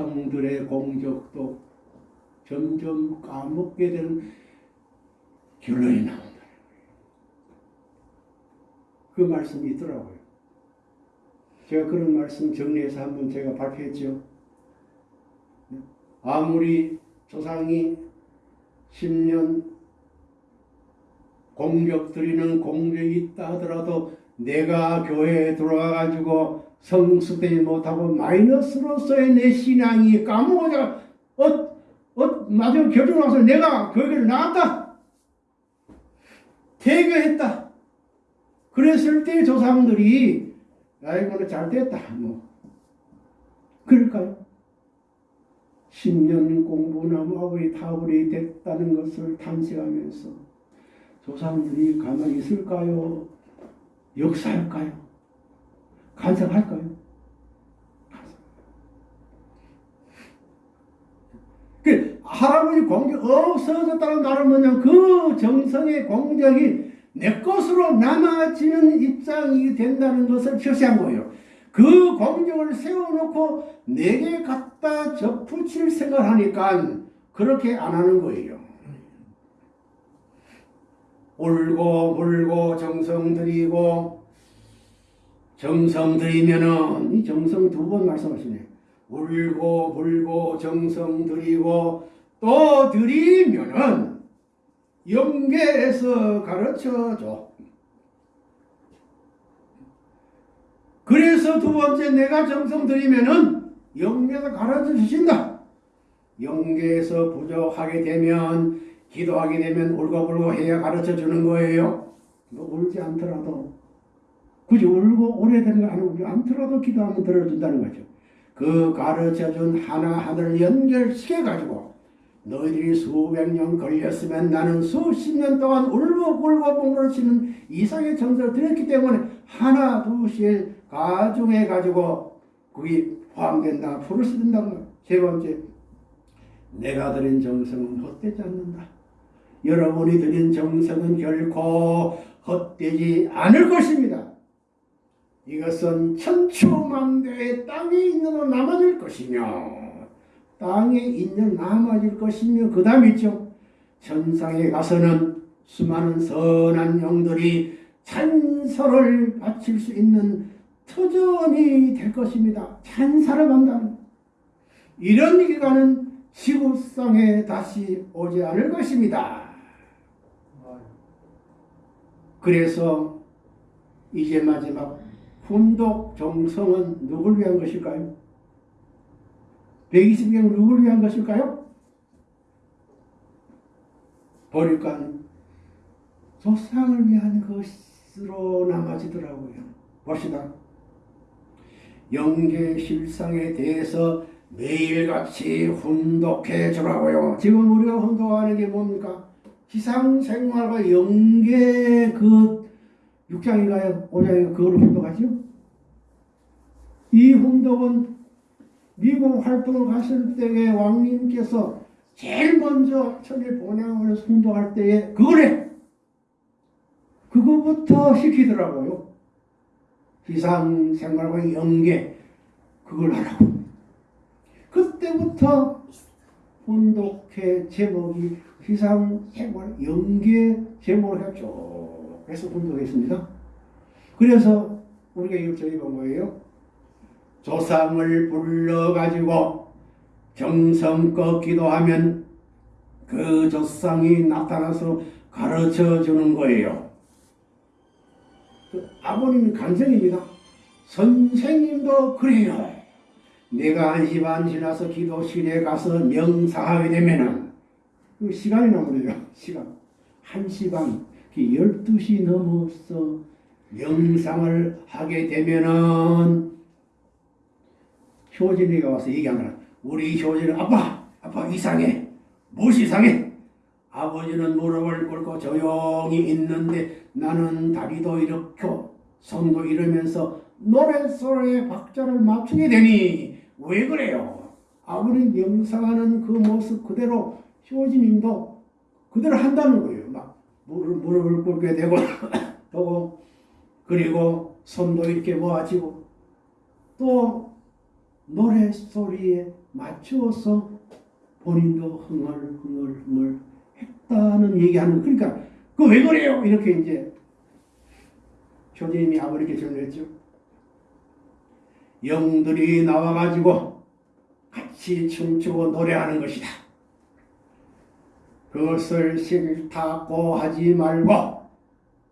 Speaker 1: 조상들의 공적도 점점 까먹게 되는 결론이 나온다. 그 말씀이 있더라고요. 제가 그런 말씀 정리해서 한번 제가 발표했죠. 아무리 조상이 10년 공격 드리는 공격이 있다 하더라도 내가 교회에 들어와가지고 성숙되지 못하고 마이너스로서의 내 신앙이 까먹어져 어, 어, 마지막 결정 나서 내가 교회를 나왔다. 퇴교했다. 그랬을 때 조상들이 아이고는 잘 됐다. 뭐 그럴까요? 10년 공부나 마블이 타블이 됐다는 것을 탐색하면서 조상들이 가만히 있을까요? 역사할까요? 간섭할까요? 그 할아버지 공적 없어졌다는 말은 뭐냐면 그 정성의 공적이 내 것으로 남아지는 입장이 된다는 것을 표시한 거예요. 그 공적을 세워놓고 내게 갖다 접붙일 생각하니까 그렇게 안 하는 거예요. 울고 물고 정성 들이고 정성 들이면은 이 정성 두 번 말씀하시네. 울고 불고 정성 들이고 또 들이면은 영계에서 가르쳐 줘. 그래서 두 번째 내가 정성 들이면은 영계에서 가르쳐 주신다. 영계에서 부족하게 되면 기도하게 되면 울고불고 해야 가르쳐 주는 거예요. 뭐 울지 않더라도 굳이 울고 오래된 거안 울지 않더라도 기도하면 들어준다는 거죠. 그 가르쳐 준 하나하나를 연결시켜 가지고 너희들이 수백 년 걸렸으면 나는 수십 년 동안 울고 굴고 뽕그러치는 이상의 정서를 드렸기 때문에 하나 둘씩 가중해 가지고 그게 포함된다 풀을 쓰는다 세 번째 내가 드린 정성은 헛되지 않는다. 여러분이 드린 정성은 결코 헛되지 않을 것입니다 이것은 천추만대의 땅에 있는 한 남아질 것이며 땅에 있는 남아질 것이며 그 다음 있죠. 천상에 가서는 수많은 선한 영들이 찬사를 바칠 수 있는 터전이 될 것입니다. 찬사를 받는다는 이런 기간은 지구상에 다시 오지 않을 것입니다. 그래서 이제 마지막 훈독 정성은 누굴 위한 것일까요? 120명 누구를 위한 것일까요? 보니까 조상을 위한 것으로 남아지더라고요. 봅시다. 영계 실상에 대해서 매일같이 훈독해 주라고요. 지금 우리가 훈독하는 게 뭡니까? 지상생활과 영계 그 6장인가요? 5장인가요? 그걸 훈독하죠? 이 훈독은 미국 활동을 갔을 때에 왕님께서 제일 먼저 천일 본향을 선도할 때에 그거래. 그거부터 시키더라고요. 기상 생활과 연계 그걸 하라고. 그때부터 혼독회 제목이 기상 생활 연계 제목을 했죠. 그래서 혼독했습니다. 그래서 우리가 이걸 저희본 거예요. 조상을 불러가지고 정성껏 기도하면 그 조상이 나타나서 가르쳐 주는 거예요. 그 아버님 간증입니다. 선생님도 그래요. 내가 한시반 지나서 기도실에 가서 명사하게 되면은 그 시간이 나버려요. 시간. 한시 반, 12시 넘어서 명상을 하게 되면은 효진이가 와서 거야. 우리 효진은 아빠, 아빠 이상해. 무엇이 이상해? 아버지는 무릎을 꿇고 조용히 있는데 나는 다리도 이렇게 손도 이러면서 노랫소리에 박자를 맞추게 되니 왜 그래요? 아버님 명상하는 그 모습 그대로 효진님도 그대로 한다는 거예요. 막 무릎, 무릎을 꿇게 되고 또 그리고 손도 이렇게 모아지고 또 노랫소리에 맞추어서 본인도 흥얼 흥얼 흥얼 했다는 얘기하는 그러니까 그 왜 그래요? 이렇게 이제 효진님이 아버지께 질문했죠. 영들이 나와가지고 같이 춤추고 노래하는 것이다. 그것을 싫다고 하지 말고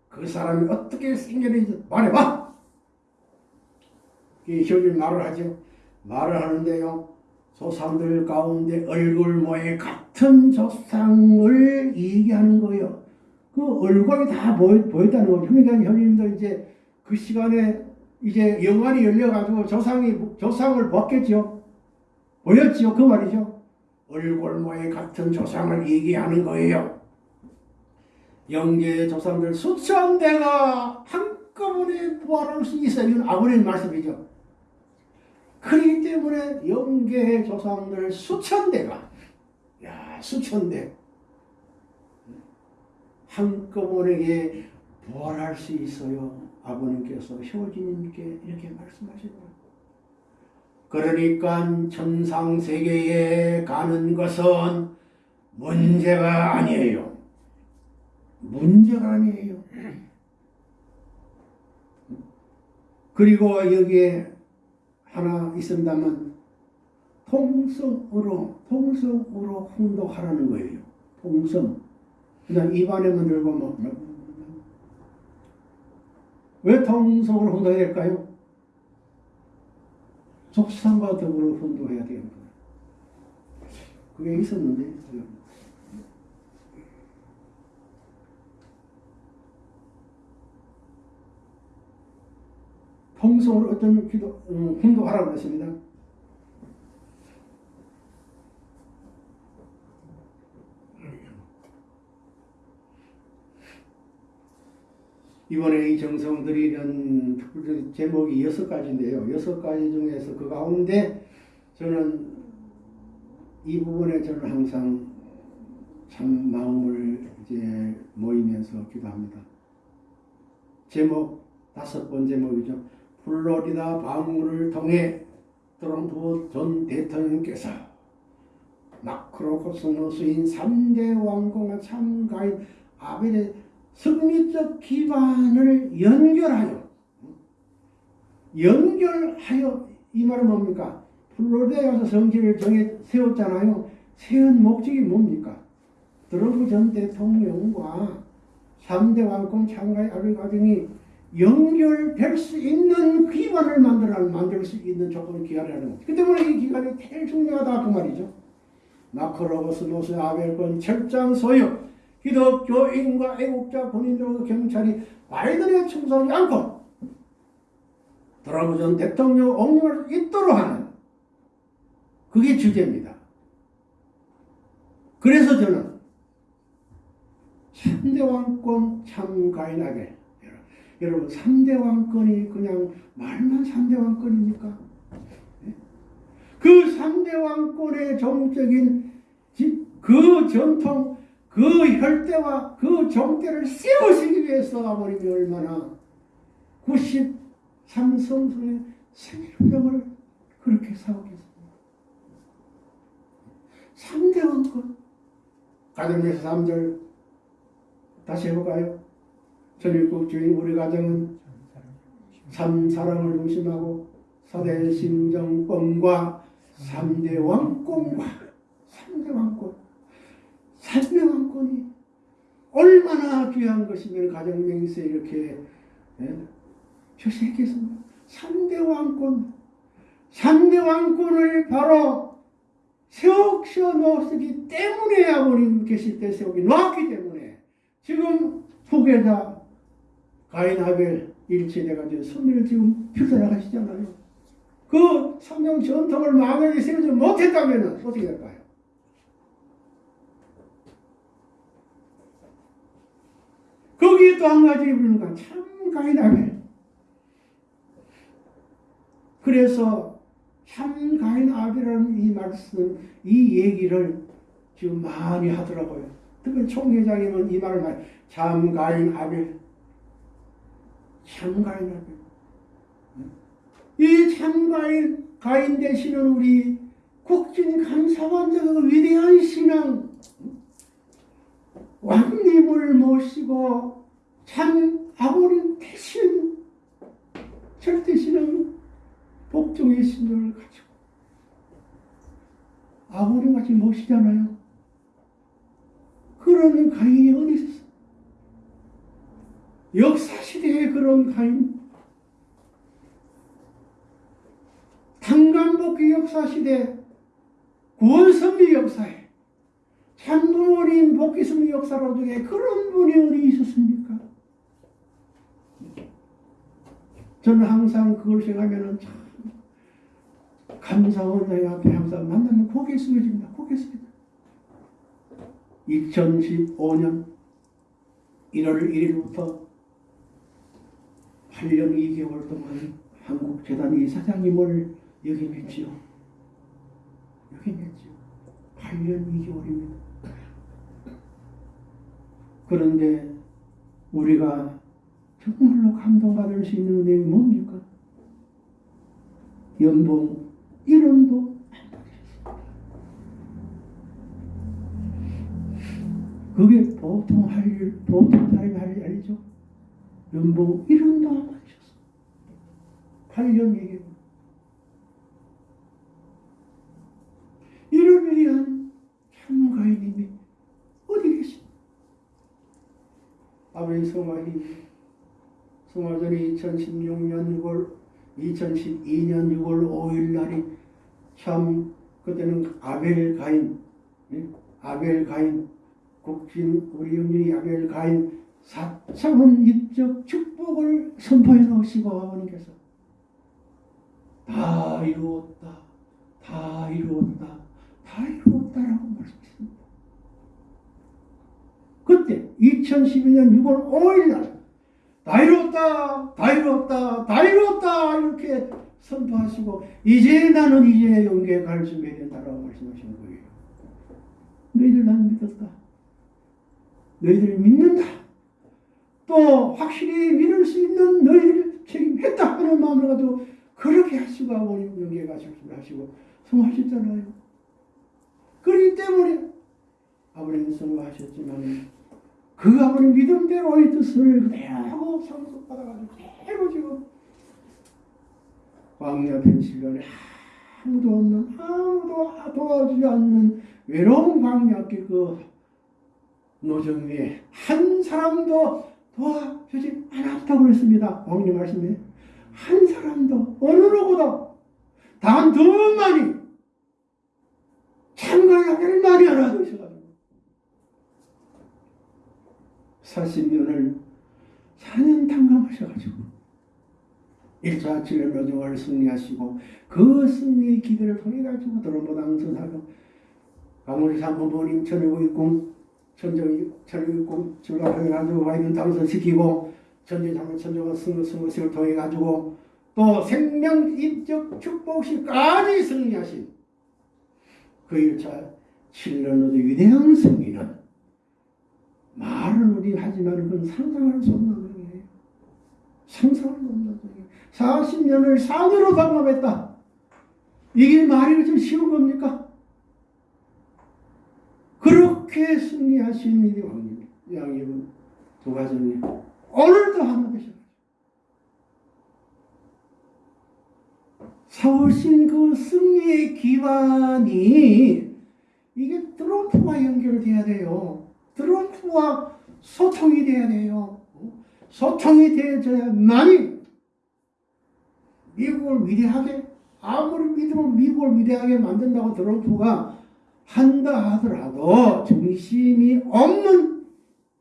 Speaker 1: 그 사람이 어떻게 생겼는지 말해봐. 이 효진 말을 하죠. 말을 하는데요. 조상들 가운데 얼굴 모양 같은 조상을 얘기하는 거예요. 그 얼굴이 다 보였, 보였다는 거죠. 그러니까 현님도 이제 그 시간에 이제 영안이 열려가지고 조상이 조상을 봤겠죠. 보였지요. 그 말이죠. 얼굴 모양 같은 조상을 얘기하는 거예요. 영계 조상들 수천 대가 한꺼번에 부활할 수 있어요. 아버님 말씀이죠. 그렇기 때문에 영계 조상들 수천 대가 야 수천 대 한꺼번에 부활할 수 있어요. 아버님께서 효진님께 이렇게 말씀하시고 그러니까 천상 세계에 가는 것은 문제가 아니에요. 문제가 아니에요. 그리고 여기에 하나 있습니다만 통성으로 통성으로 훈독하라는 거예요. 통성. 그냥 입안에만 들고 뭐, 뭐왜 통성으로 훈독해야 될까요? 속상과 더불어 훈독해야 됩니다. 그게 있었는데 통성으로 어떤 기도 음, 훈독하라고 했습니다. 이번에 이 정성들이는 특별히 제목이 여섯 가지인데요. 여섯 가지 중에서 그 가운데 저는 이 부분에 저는 항상 참 마음을 이제 모이면서 기도합니다. 제목 다섯 번째 제목이죠. 플로리다 방문을 통해 트럼프 전 대통령께서 마크로 코스모스인 3대 왕공의 참가인 아벨의 성리적 기반을 연결하여 연결하여 이 말은 뭡니까? 플로리다에 가서 성지를 정해 세웠잖아요. 세운 목적이 뭡니까? 트럼프 전 대통령과 3대 왕권 참가의 아벨 가정이 연결될 수 있는 기반을 만들어 만들 수 있는 조건을 기한하는 거죠. 그 때문에 이 기간이 제일 중요하다 그 말이죠. 마크로버스노스 아벨권 철장 소유 기독교인과 애국자 본인들과 경찰이 바이든에 충성하지 않고 트럼프 전 대통령 옹립할 수 있도록 하는 그게 주제입니다. 그래서 저는 3대 왕권 참가인에게 여러분 3대 왕권이 그냥 말만 3대 왕권입니까? 그 3대 왕권의 정적인 그 전통 그 혈대와 그 정대를 세우시기 위해서 아버님이 얼마나 93성소의 생일병을 그렇게 사오겠습니까? 3대 왕권 가정에서 3절 다시 해볼까요? 전일국 주인 우리 가정은 참 사랑을 중심하고 사대 심정권과 3대 왕권과 3대 왕권 삼대 왕권이 얼마나 귀한 것이면 가정명세 이렇게 예? 표시했겠습니까? 삼대왕권 삼대왕권을 바로 세우셔 놓았기 때문에 아버님 계실 때 세우기 놓았기 때문에 지금 후계자 가인 아벨 일체돼가지고 손을 지금 펴나가시잖아요. 그 성경 전통을 만약에 세우지 못했다면 어떻게 될까요? 거기에 또 한 가지 부르는 건참 가인 아벨. 그래서 참 가인 아벨이라는 이 말씀, 이 얘기를 지금 많이 하더라고요. 특히 총회장님은 이 말을 많이, 참 가인 아벨. 참 가인 아벨. 이 참가인 가인 되시는 우리 국진 감사원장의 위대한 신앙 왕님을 모시고 참 아버님 대신 절대 신앙 복종의 신앙을 가지고 아버님 같이 모시잖아요. 그런 가인이 어디 있었어? 역사시대에 그런 가인 한강복귀 역사시대 구원선미 역사에 참부모님 복귀선미 역사로 중에 그런 분이 어디 있었습니까? 저는 항상 그걸 생각하면 참 감사원 내 앞에 항상 만나면 고개 숙여집니다. 고개 숙여집니다. 2015년 1월 1일부터 8년 2개월 동안 한국재단 이 사장님을 역임했지요. 역임했지요. 8년 2개월입니다. 그런데 우리가 정말로 감동받을 수 있는 은혜이 뭡니까? 연봉 1원도 안 받으셨습니다. 그게 보통 할 일, 보통 사람이 할 일이죠. 연봉 1원도 안 받으셨어요. 8년 얘기 이를 위한 참가인님이 어디 계십니까? 아버지 성화이 성화전이 2016년 6월 2012년 6월 5일 날이 참 그때는 아벨 가인 예? 아벨 가인 국진 우리 영준이 아벨 가인 사참은 입적 축복을 선포해 놓으시고 아버님께서 다 이루었다 다 이루었다 다 이루었다라고 말씀했습니다. 그때 2012년 6월 5일 날 다 이루었다, 다 이루었다, 다 이루었다 이렇게 선포하시고 이제 나는 이제 영계 갈 준비해야 된다라고 말씀하시는 거예요. 너희들 나는 믿었다. 너희들 믿는다. 또 확실히 믿을 수 있는 너희들 책임했다 하는 가지고 그렇게 하시고 아버님 영계 가실 준비하시고 성하셨잖아요. 그렇기 때문에 아버님 성공하셨지만 그 아버님 믿음대로의 뜻을 그대로 상속받아가지고 그대로 지금 광야 펜실련에 아무도 없는 아무도 도와주지 않는 외로운 광야길 그 노정 위에 한 사람도 도 와주지 않았다고 그랬습니다. 왕님 말씀에 한 사람도 어느 누구도 단 두 분만이 참가하기를 많이 알아두셔가지고 40년을 4년 탕감하셔가지고 1차 칠년 노정을 승리하시고 그 승리의 기회를 통해 가지고 드럼보당 선사도 강원리 사모님 천유국공 천정 천유국공 출가해 가지고 와 있는 당선 시키고 전제장로 천정과 승거 승거식을 통해 가지고 또 생명 인적 축복식까지 승리하신 그 1차 7년 노정 위대한 승리는 말은 우리 하지만 그건 상상할 수 없는 일이에요. 상상할 수 없는 일이에요. 40년을 산으로 방법했다. 이게 말이 좀 쉬운 겁니까? 그렇게 승리하신 이 왕님, 두 가정이 오늘도 하나 되셨어요. 세우신 그 승리의 기반이 이게 트럼프와 연결돼야 돼요. 트럼프와 소통이 돼야 돼요. 어? 소통이 되어야만이 미국을 위대하게 아무리 믿음을 미국을 위대하게 만든다고 트럼프가 한다 하더라도 중심이 없는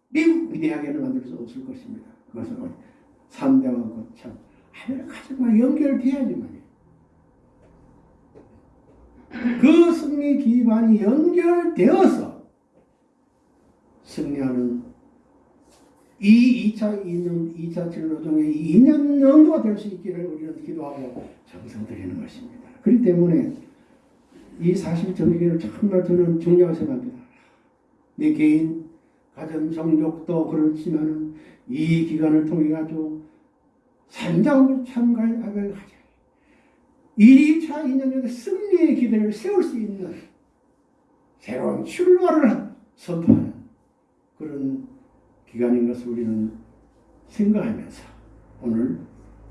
Speaker 1: 미국 위대하게는 만들 수 없을 것입니다. 그것은 삼대와 거참 아메리카들과 연결돼야지만요. 그 승리 기반이 연결되어서 승리하는 이 2차 2년 2차 진로정의 2년 연도가 될 수 있기를 우리는 기도하고 정성 드리는 것입니다. 그렇기 때문에 이 사실 정기를 정말 저는 중요하게 생각합니다. 내 개인 가정 정족도 그렇지만은 이 기간을 통해 가지고 산장을 참가하게 하자. 1차 2년의 승리의 기대를 세울 수 있는 새로운 출발을 선포하는 그런 기간인 것을 우리는 생각하면서 오늘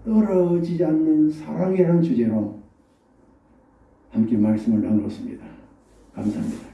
Speaker 1: 떨어지지 않는 사랑이라는 주제로 함께 말씀을 나누었습니다. 감사합니다.